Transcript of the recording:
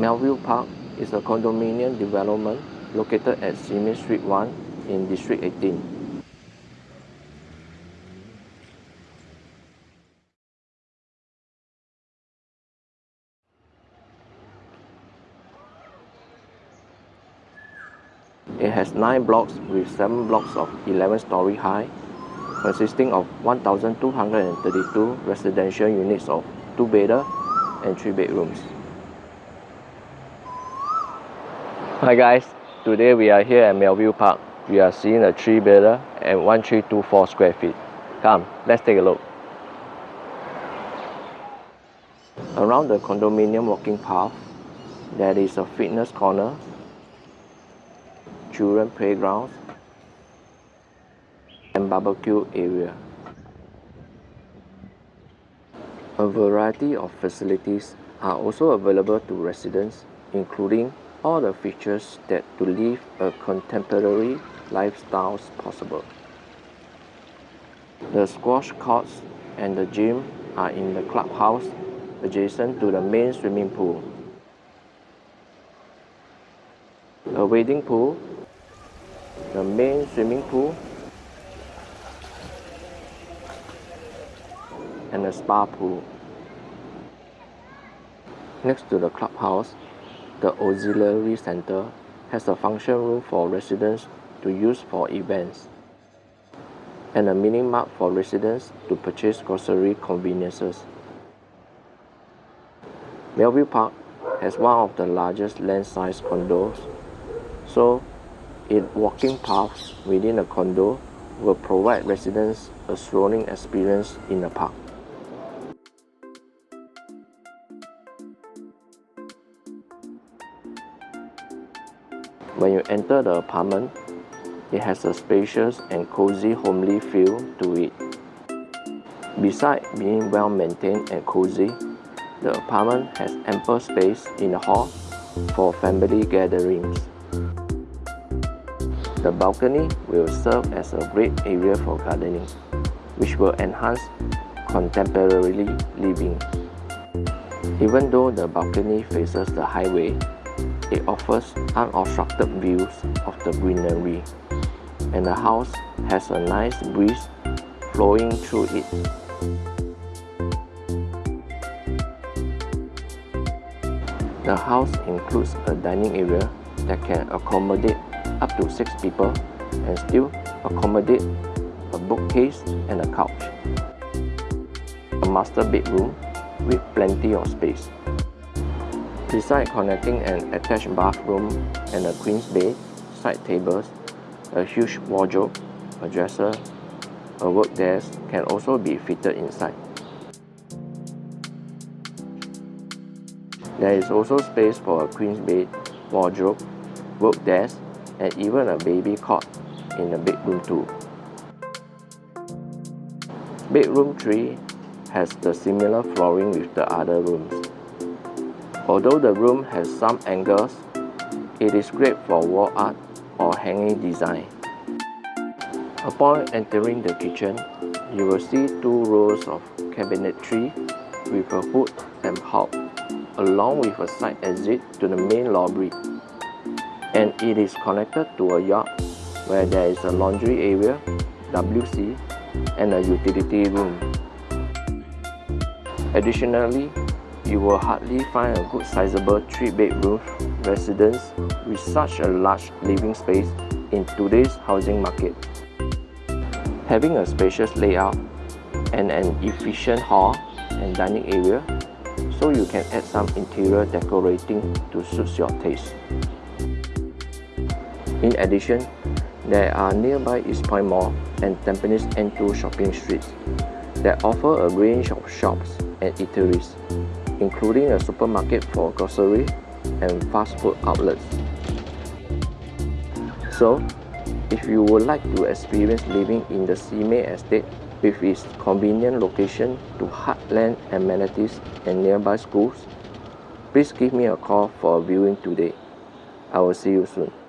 Melville Park is a condominium development located at Simei Street 1 in District 18. It has 9 blocks with 7 blocks of 11 story high, consisting of 1,232 residential units of 2 bedder and 3 bedrooms. Hi guys, today we are here at Melville Park. We are seeing a 3 bedder and 1324 square feet. Come, let's take a look. Around the condominium walking path, there is a fitness corner, children playgrounds, and barbecue area. A variety of facilities are also available to residents including all the features that to live a contemporary lifestyle possible. The squash courts and the gym are in the clubhouse adjacent to the main swimming pool. A wading pool, the main swimming pool, and a spa pool. Next to the clubhouse the auxiliary center has a function room for residents to use for events and a mini mart for residents to purchase grocery conveniences. Melville Park has one of the largest land-size condos, so its walking paths within a condo will provide residents a strolling experience in the park. When you enter the apartment, it has a spacious and cozy homely feel to it. Besides being well maintained and cozy, the apartment has ample space in the hall for family gatherings. The balcony will serve as a great area for gardening, which will enhance contemporary living. Even though the balcony faces the highway, it offers unobstructed views of the greenery, and the house has a nice breeze flowing through it. The house includes a dining area that can accommodate up to 6 people and still accommodate a bookcase and a couch. A master bedroom with plenty of space. Besides connecting an attached bathroom and a queen's bed, side tables, a huge wardrobe, a dresser, a work desk can also be fitted inside. There is also space for a queen's bed, wardrobe, work desk, and even a baby cot in the bedroom too. Bedroom 3 has the similar flooring with the other rooms. Although the room has some angles, it is great for wall art or hanging design. Upon entering the kitchen, you will see two rows of cabinetry with a hood and hob, along with a side exit to the main lobby. And it is connected to a yard where there is a laundry area, WC, and a utility room. Additionally, you will hardly find a good sizable 3-bedroom residence with such a large living space in today's housing market. Having a spacious layout and an efficient hall and dining area so you can add some interior decorating to suit your taste. In addition, there are nearby East Point Mall and Tampines N2 shopping streets that offer a range of shops and eateries including a supermarket for grocery and fast food outlets. So, if you would like to experience living in the Simei estate with its convenient location to heartland amenities and nearby schools, please give me a call for a viewing today. I will see you soon.